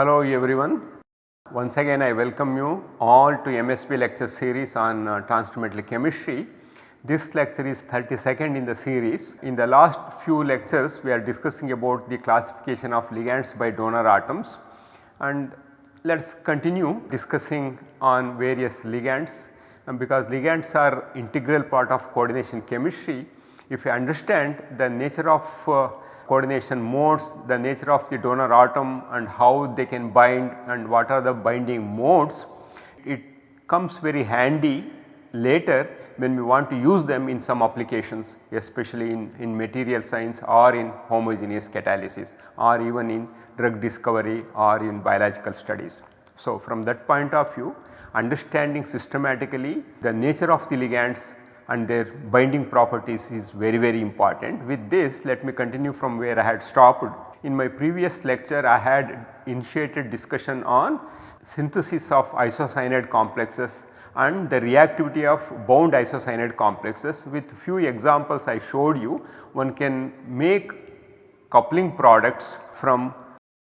Hello everyone. Once again I welcome you all to MSP lecture series on uh, chemistry. This lecture is 32nd in the series. In the last few lectures we are discussing about the classification of ligands by donor atoms and let us continue discussing on various ligands and because ligands are integral part of coordination chemistry. If you understand the nature of uh, coordination modes, the nature of the donor atom and how they can bind and what are the binding modes, it comes very handy later when we want to use them in some applications especially in, in material science or in homogeneous catalysis or even in drug discovery or in biological studies. So, from that point of view understanding systematically the nature of the ligands and their binding properties is very very important. With this let me continue from where I had stopped. In my previous lecture I had initiated discussion on synthesis of isocyanide complexes and the reactivity of bound isocyanide complexes with few examples I showed you one can make coupling products from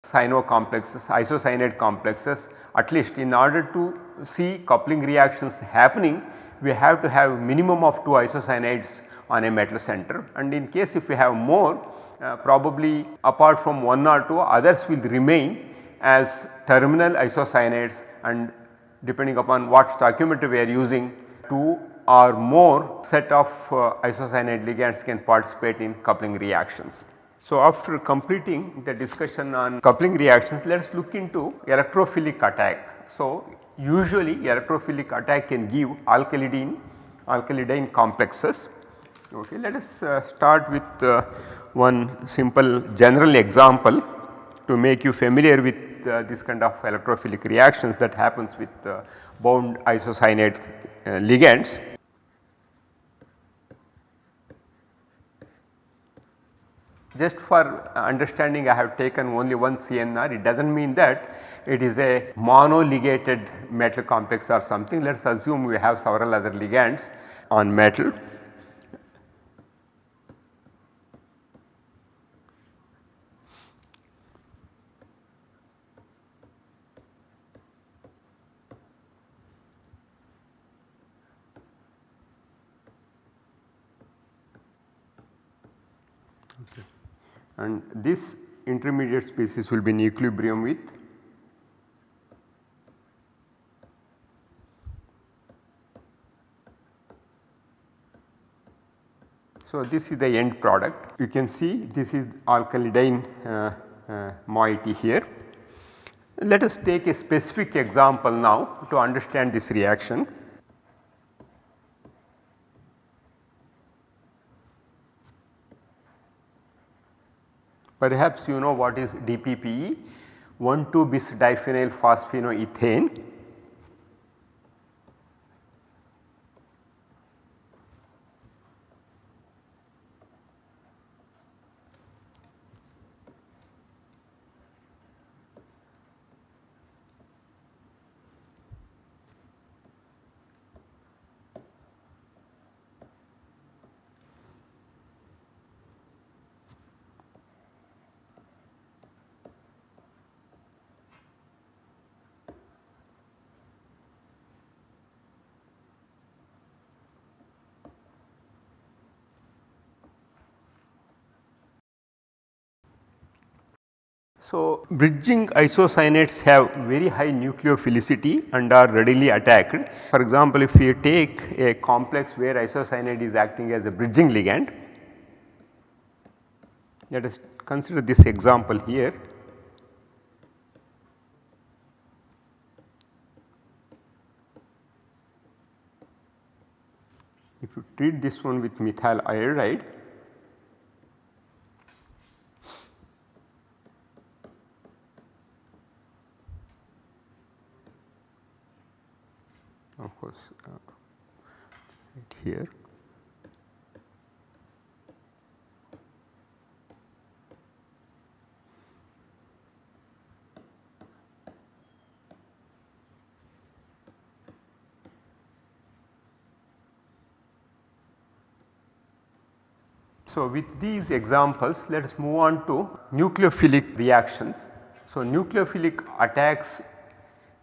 cyano complexes isocyanide complexes at least in order to see coupling reactions happening we have to have minimum of 2 isocyanides on a metal center and in case if we have more uh, probably apart from 1 or 2 others will remain as terminal isocyanides and depending upon what stoichiometry we are using 2 or more set of uh, isocyanide ligands can participate in coupling reactions. So, after completing the discussion on coupling reactions let us look into electrophilic attack. So, usually electrophilic attack can give alkylidene alkylidene complexes. Okay, let us uh, start with uh, one simple general example to make you familiar with uh, this kind of electrophilic reactions that happens with uh, bound isocyanide uh, ligands. Just for uh, understanding I have taken only one CNR it does not mean that it is a monoligated metal complex or something. Let us assume we have several other ligands on metal and this intermediate species will be in equilibrium with So, this is the end product you can see this is alkylidene uh, uh, moiety here. Let us take a specific example now to understand this reaction. Perhaps you know what is DPPE 1,2 bis diphenyl phosphinoethane So, bridging isocyanides have very high nucleophilicity and are readily attacked. For example, if you take a complex where isocyanide is acting as a bridging ligand, let us consider this example here. If you treat this one with methyl iodide, course uh, right here. So, with these examples let us move on to nucleophilic reactions. So, nucleophilic attacks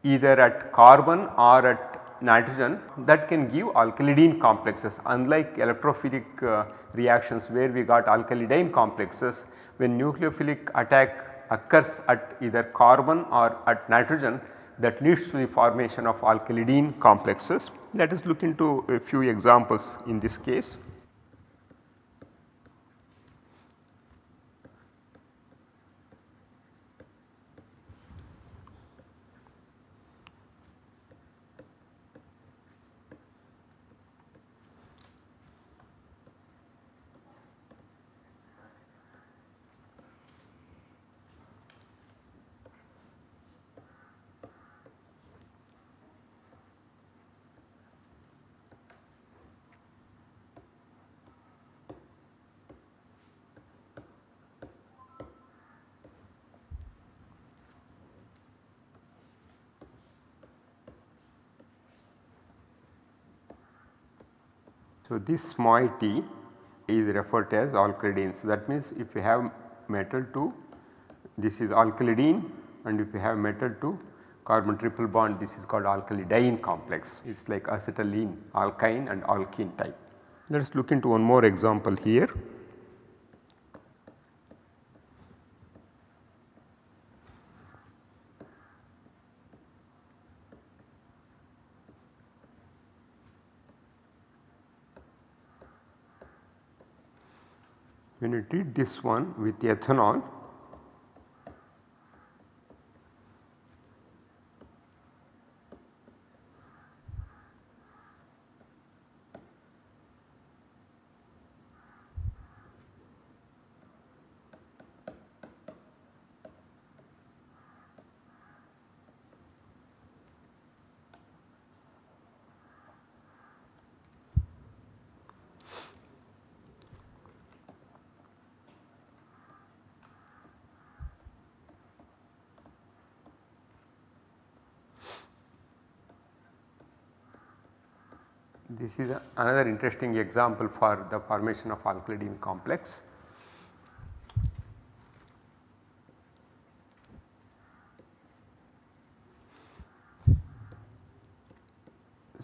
either at carbon or at nitrogen that can give alkylidene complexes unlike electrophilic uh, reactions where we got alkylidyne complexes when nucleophilic attack occurs at either carbon or at nitrogen that leads to the formation of alkylidene complexes. Let us look into a few examples in this case. So, this moiety is referred to as alkylidene. So, that means if you have metal to this is alkylidene and if you have metal to carbon triple bond this is called alkylidyne complex. It is like acetylene, alkyne and alkene type. Let us look into one more example here. Treat this one with ethanol This is a, another interesting example for the formation of alkylidene complex.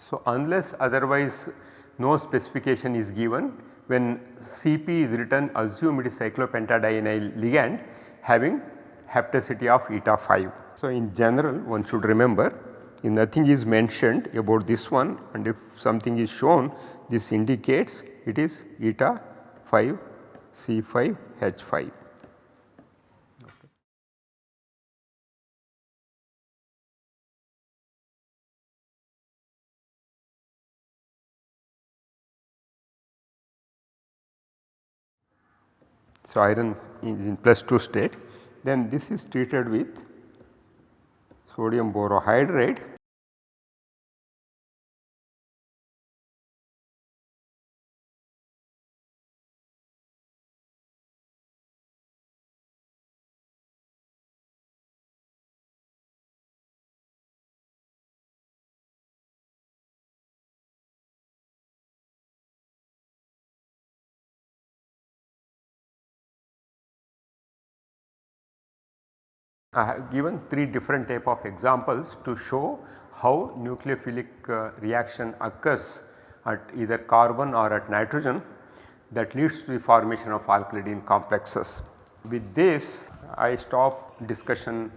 So, unless otherwise no specification is given when Cp is written assume it is cyclopentadienyl ligand having hapticity of eta 5. So, in general one should remember if nothing is mentioned about this one and if something is shown this indicates it is eta 5 C5 H5. So, iron is in plus 2 state then this is treated with sodium borohydride I have given 3 different type of examples to show how nucleophilic uh, reaction occurs at either carbon or at nitrogen that leads to the formation of alkylidene complexes. With this I stop discussion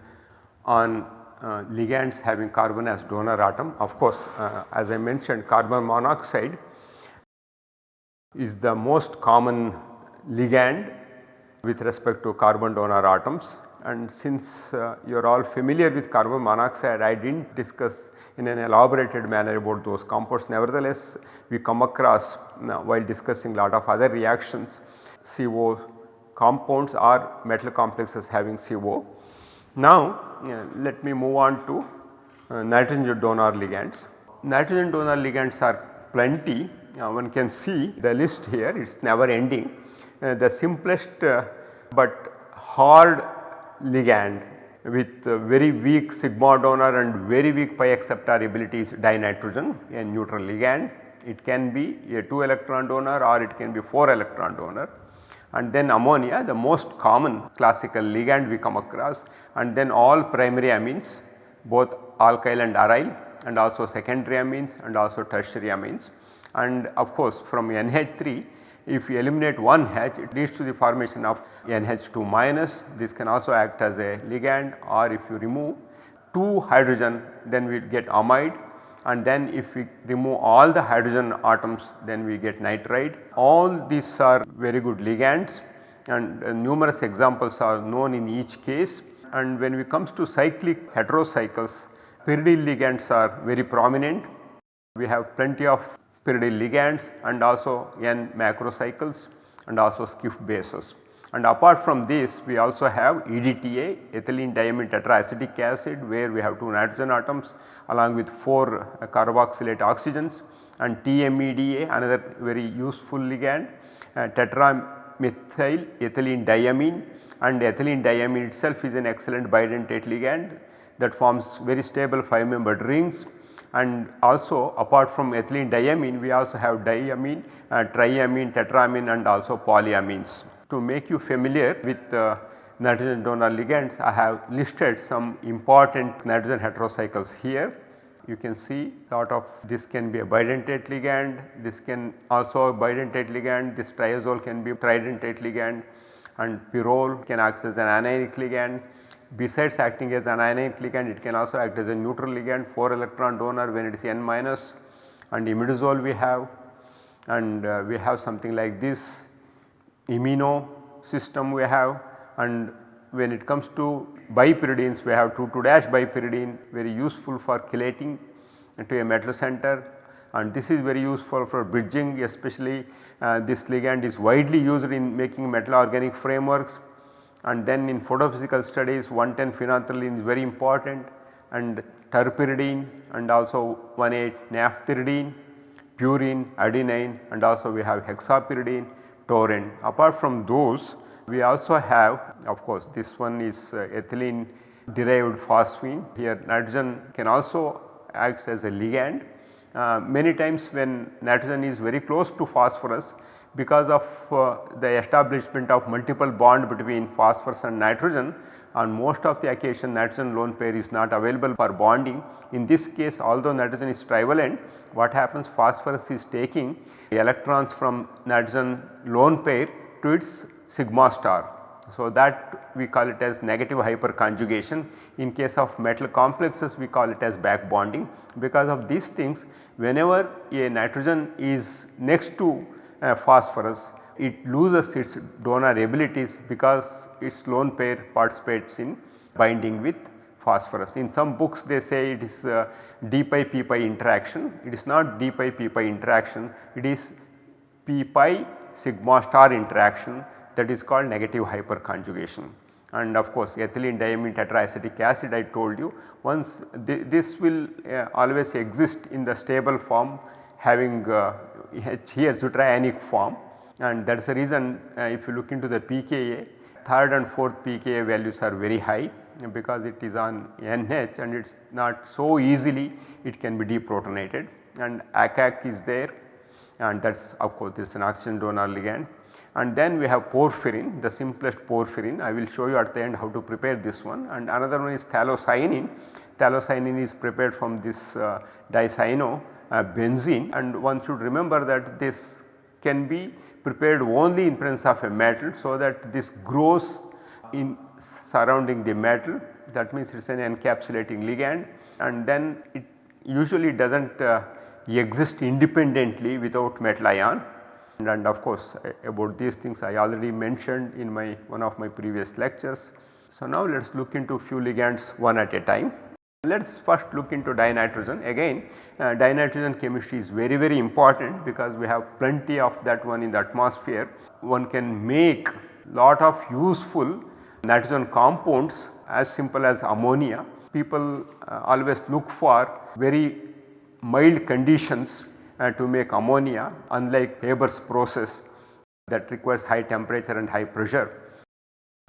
on uh, ligands having carbon as donor atom. Of course, uh, as I mentioned carbon monoxide is the most common ligand with respect to carbon donor atoms and since uh, you are all familiar with carbon monoxide I did not discuss in an elaborated manner about those compounds nevertheless we come across uh, while discussing a lot of other reactions CO compounds or metal complexes having CO. Now uh, let me move on to uh, nitrogen donor ligands. Nitrogen donor ligands are plenty uh, one can see the list here it is never ending. Uh, the simplest but hard ligand with very weak sigma donor and very weak pi acceptor ability is dinitrogen a neutral ligand. It can be a 2 electron donor or it can be 4 electron donor and then ammonia the most common classical ligand we come across and then all primary amines both alkyl and aryl and also secondary amines and also tertiary amines. And of course from NH3 if you eliminate one H it leads to the formation of NH2 minus this can also act as a ligand or if you remove 2 hydrogen then we get amide and then if we remove all the hydrogen atoms then we get nitride. All these are very good ligands and uh, numerous examples are known in each case and when we comes to cyclic heterocycles pyridyl ligands are very prominent. We have plenty of pyridyl ligands and also N macrocycles and also Schiff bases. And apart from this we also have EDTA ethylene diamine tetraacetic acid where we have 2 nitrogen atoms along with 4 uh, carboxylate oxygens. And TMEDA another very useful ligand uh, tetramethyl ethylene diamine. And ethylene diamine itself is an excellent bidentate ligand that forms very stable 5 membered rings and also apart from ethylene diamine we also have diamine, uh, triamine, tetramine and also polyamines. To make you familiar with uh, nitrogen donor ligands I have listed some important nitrogen heterocycles here. You can see lot of this can be a bidentate ligand, this can also a bidentate ligand, this triazole can be tridentate ligand and pyrrole can act as an anionic ligand Besides acting as an anionic ligand it can also act as a neutral ligand 4 electron donor when it is N minus and imidazole we have and uh, we have something like this imino system we have and when it comes to bipyridines we have 2 2 dash bipyridine very useful for chelating to a metal center and this is very useful for bridging especially uh, this ligand is widely used in making metal organic frameworks and then in photophysical studies 110 phenanthroline is very important and terpyridine and also 1,8 naphthyridine, purine, adenine and also we have hexapyridine, taurine. Apart from those we also have of course this one is uh, ethylene derived phosphine here nitrogen can also act as a ligand. Uh, many times when nitrogen is very close to phosphorus because of uh, the establishment of multiple bond between phosphorus and nitrogen on most of the occasion nitrogen lone pair is not available for bonding. In this case although nitrogen is trivalent what happens phosphorus is taking electrons from nitrogen lone pair to its sigma star. So, that we call it as negative hyperconjugation. In case of metal complexes we call it as back bonding. Because of these things whenever a nitrogen is next to uh, phosphorus it loses its donor abilities because its lone pair participates in binding with phosphorus. In some books they say it is d pi p pi interaction, it is not d pi p pi interaction, it is p pi sigma star interaction that is called negative hyperconjugation. And of course ethylene diamine tetraacetic acid I told you once th this will uh, always exist in the stable form having uh, here zwitterionic form. And that is the reason uh, if you look into the pKa third and fourth pKa values are very high because it is on NH and it is not so easily it can be deprotonated. And ACAC is there. And that is of course this is an oxygen donor ligand. And then we have porphyrin the simplest porphyrin. I will show you at the end how to prepare this one. And another one is phthalocyanine. Phthalocyanine is prepared from this dicyano. uh, benzene and one should remember that this can be prepared only in presence of a metal. So, that this grows in surrounding the metal that means it is an encapsulating ligand and then it usually does not uh, exist independently without metal ion and, and of course about these things I already mentioned in my one of my previous lectures. So, now let us look into few ligands one at a time. Let us first look into dinitrogen again uh, dinitrogen chemistry is very very important because we have plenty of that one in the atmosphere. One can make lot of useful nitrogen compounds as simple as ammonia. People uh, always look for very mild conditions uh, to make ammonia unlike Haber's process that requires high temperature and high pressure.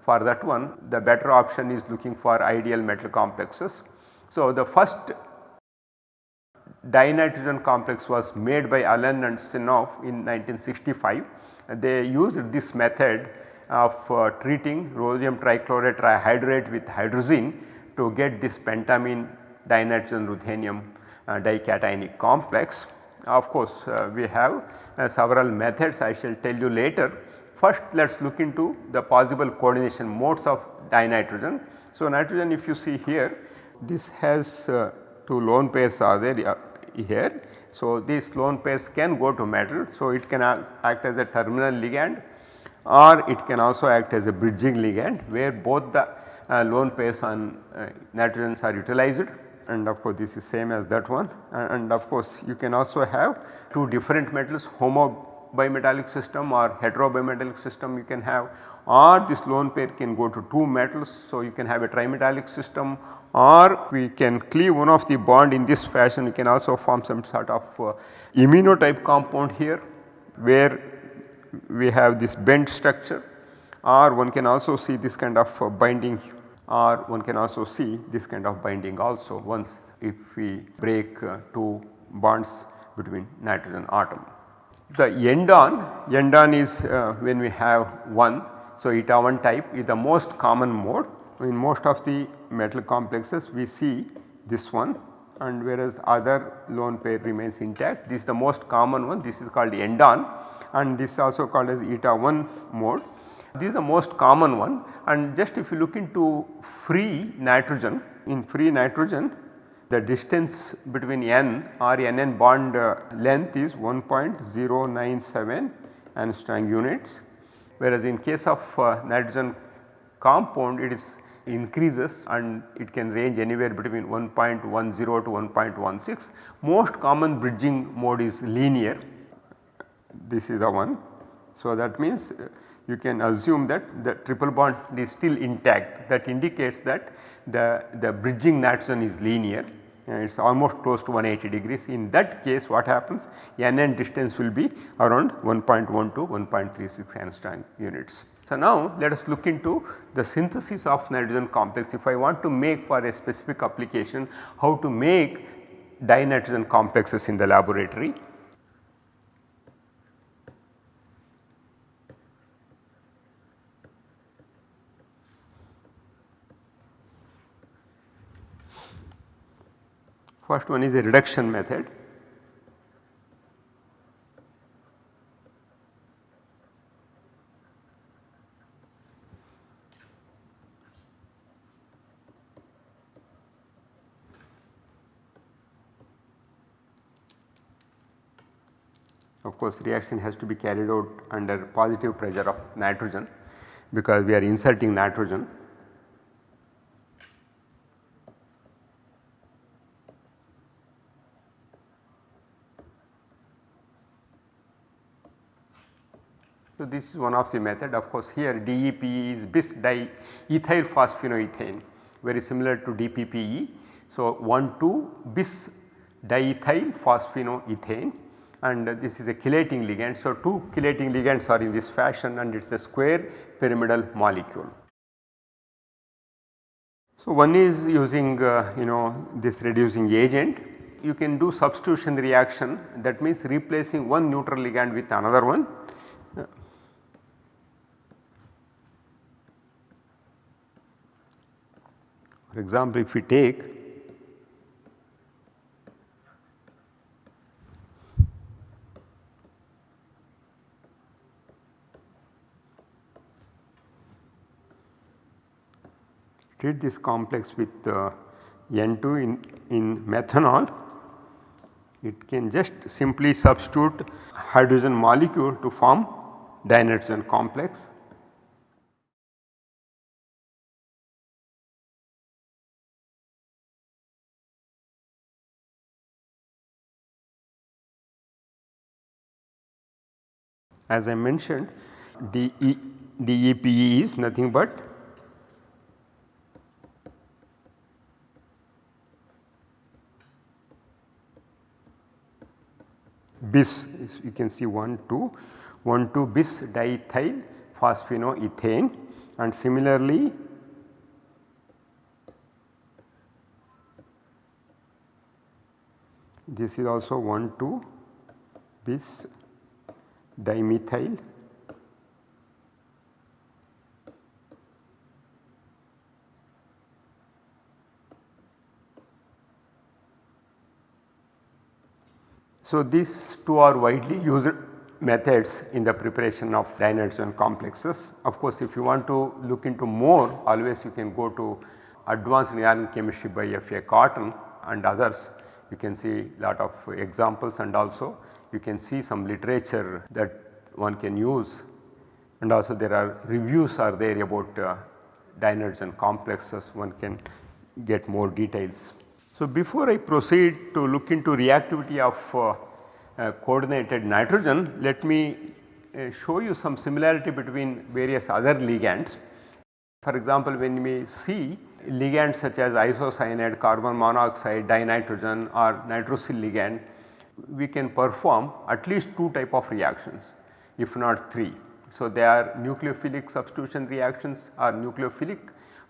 For that one the better option is looking for ideal metal complexes so, the first dinitrogen complex was made by Allen and Senoff in 1965. They used this method of uh, treating rhodium trichloride trihydrate with hydrazine to get this pentamine dinitrogen ruthenium uh, dicationic complex. Of course, uh, we have uh, several methods I shall tell you later. First let us look into the possible coordination modes of dinitrogen. So, nitrogen if you see here this has uh, two lone pairs are there here. So, these lone pairs can go to metal. So, it can act as a terminal ligand or it can also act as a bridging ligand where both the uh, lone pairs on uh, nitrogens are utilized and of course this is same as that one and, and of course you can also have two different metals homo bimetallic system or hetero bimetallic system you can have or this lone pair can go to two metals. So, you can have a trimetallic system or we can cleave one of the bond in this fashion we can also form some sort of uh, immunotype compound here where we have this bent structure or one can also see this kind of uh, binding or one can also see this kind of binding also once if we break uh, two bonds between nitrogen atom. The end-on, end-on is uh, when we have 1. So, eta 1 type is the most common mode in most of the metal complexes we see this one and whereas other lone pair remains intact. This is the most common one this is called end-on and this is also called as eta 1 mode. This is the most common one and just if you look into free nitrogen in free nitrogen the distance between N or NN bond uh, length is 1.097 angstrom units whereas in case of uh, nitrogen compound it is increases and it can range anywhere between 1.10 to 1.16. Most common bridging mode is linear this is the one. So, that means uh, you can assume that the triple bond is still intact that indicates that the, the bridging nitrogen is linear it is almost close to 180 degrees. In that case what happens Nn distance will be around 1.1 to 1.36 angstrom units. So, now let us look into the synthesis of nitrogen complex if I want to make for a specific application how to make dinitrogen complexes in the laboratory. First one is a reduction method. Of course, reaction has to be carried out under positive pressure of nitrogen because we are inserting nitrogen this is one of the method of course here DEP is bis diethyl phosphinoethane very similar to DPPE. So, 1 2 bis diethyl phosphinoethane and this is a chelating ligand. So, two chelating ligands are in this fashion and it is a square pyramidal molecule. So, one is using uh, you know this reducing agent you can do substitution reaction that means replacing one neutral ligand with another one For example, if we take treat this complex with uh, N2 in, in methanol, it can just simply substitute hydrogen molecule to form dinitrogen complex As I mentioned DE, DEPE is nothing but bis. You can see 1 2 1 2 bis diethyl phosphinoethane and similarly this is also 1 2 bis dimethyl So, these two are widely used methods in the preparation of dinitrogen complexes. Of course, if you want to look into more always you can go to advanced inorganic chemistry by F.A. Cotton and others. You can see lot of examples and also you can see some literature that one can use and also there are reviews are there about uh, and complexes one can get more details. So, before I proceed to look into reactivity of uh, uh, coordinated nitrogen, let me uh, show you some similarity between various other ligands. For example, when we see ligands such as isocyanide, carbon monoxide, dinitrogen or nitrosyl ligand, we can perform at least 2 type of reactions if not 3. So, they are nucleophilic substitution reactions or nucleophilic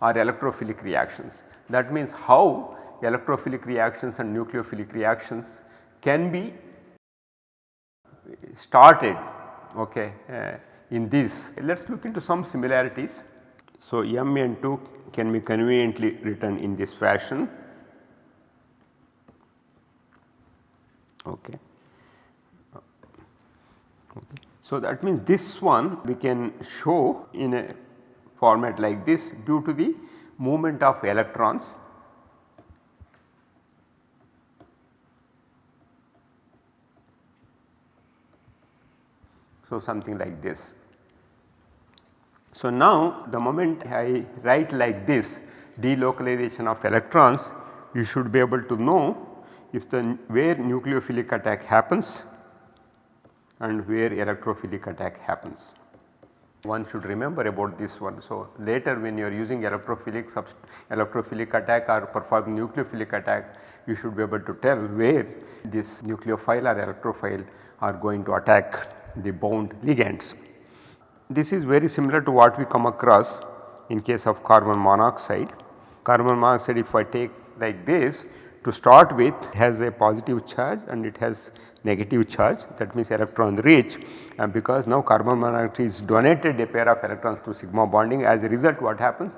or electrophilic reactions. That means how electrophilic reactions and nucleophilic reactions can be started okay, uh, in this. Let us look into some similarities. So, Mn2 can be conveniently written in this fashion. Okay. okay. So, that means this one we can show in a format like this due to the movement of electrons So, something like this. So, now the moment I write like this delocalization of electrons you should be able to know if the where nucleophilic attack happens and where electrophilic attack happens. One should remember about this one. So, later when you are using electrophilic electrophilic attack or performing nucleophilic attack you should be able to tell where this nucleophile or electrophile are going to attack the bound ligands. This is very similar to what we come across in case of carbon monoxide. Carbon monoxide if I take like this to start with has a positive charge and it has negative charge. That means electron rich and because now carbon monoxide is donated a pair of electrons to sigma bonding. As a result what happens?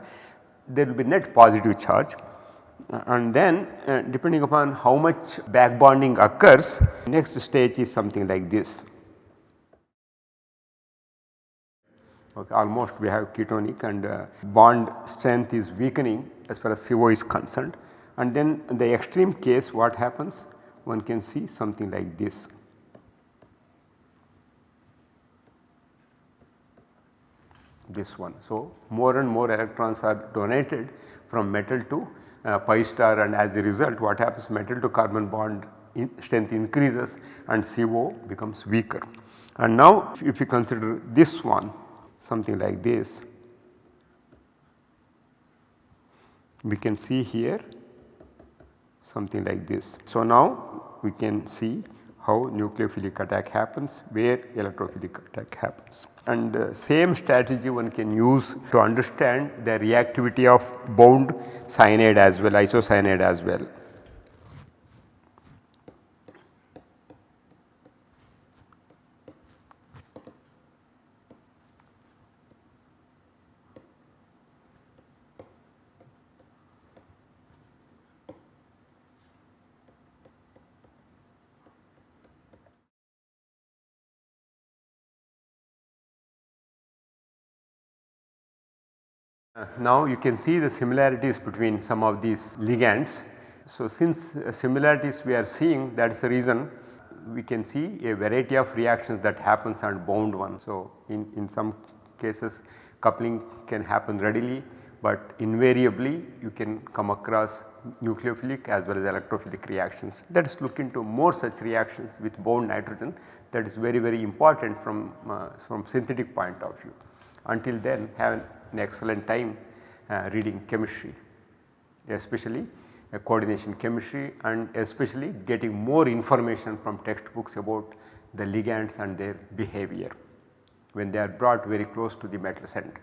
There will be net positive charge. And then uh, depending upon how much back bonding occurs next stage is something like this. Okay, almost we have ketonic and uh, bond strength is weakening as far as CO is concerned. And then the extreme case what happens one can see something like this. this one. So, more and more electrons are donated from metal to uh, pi star and as a result what happens metal to carbon bond in strength increases and CO becomes weaker. And now if you consider this one something like this. We can see here something like this. So, now we can see how nucleophilic attack happens, where electrophilic attack happens. And uh, same strategy one can use to understand the reactivity of bound cyanide as well, isocyanide as well. Now you can see the similarities between some of these ligands. So, since similarities we are seeing that is the reason we can see a variety of reactions that happens on bound one. So, in, in some cases coupling can happen readily, but invariably you can come across nucleophilic as well as electrophilic reactions. Let us look into more such reactions with bound nitrogen that is very very important from, uh, from synthetic point of view. Until then have an excellent time uh, reading chemistry especially uh, coordination chemistry and especially getting more information from textbooks about the ligands and their behavior when they are brought very close to the metal center.